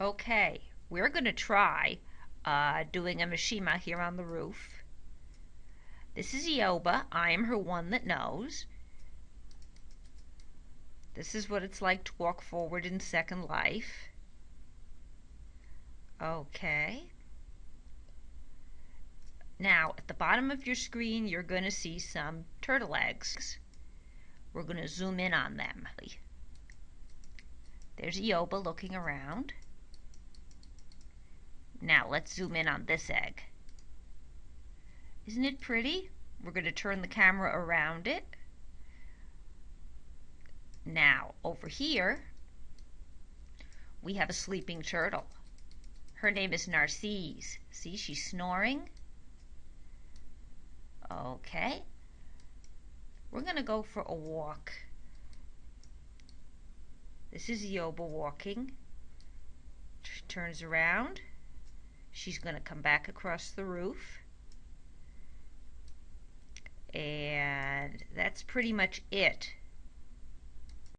Okay, we're going to try uh, doing a machinima here on the roof. This is Yoba. I am her one that knows. This is what it's like to walk forward in Second Life. Okay. Now, at the bottom of your screen, you're going to see some turtle eggs. We're going to zoom in on them. There's Yoba looking around. Now, let's zoom in on this egg. Isn't it pretty? We're going to turn the camera around it. Now, over here, we have a sleeping turtle. Her name is Narcisse. See, she's snoring. Okay. We're going to go for a walk. This is Yoba walking. She turns around. She's going to come back across the roof. And that's pretty much it.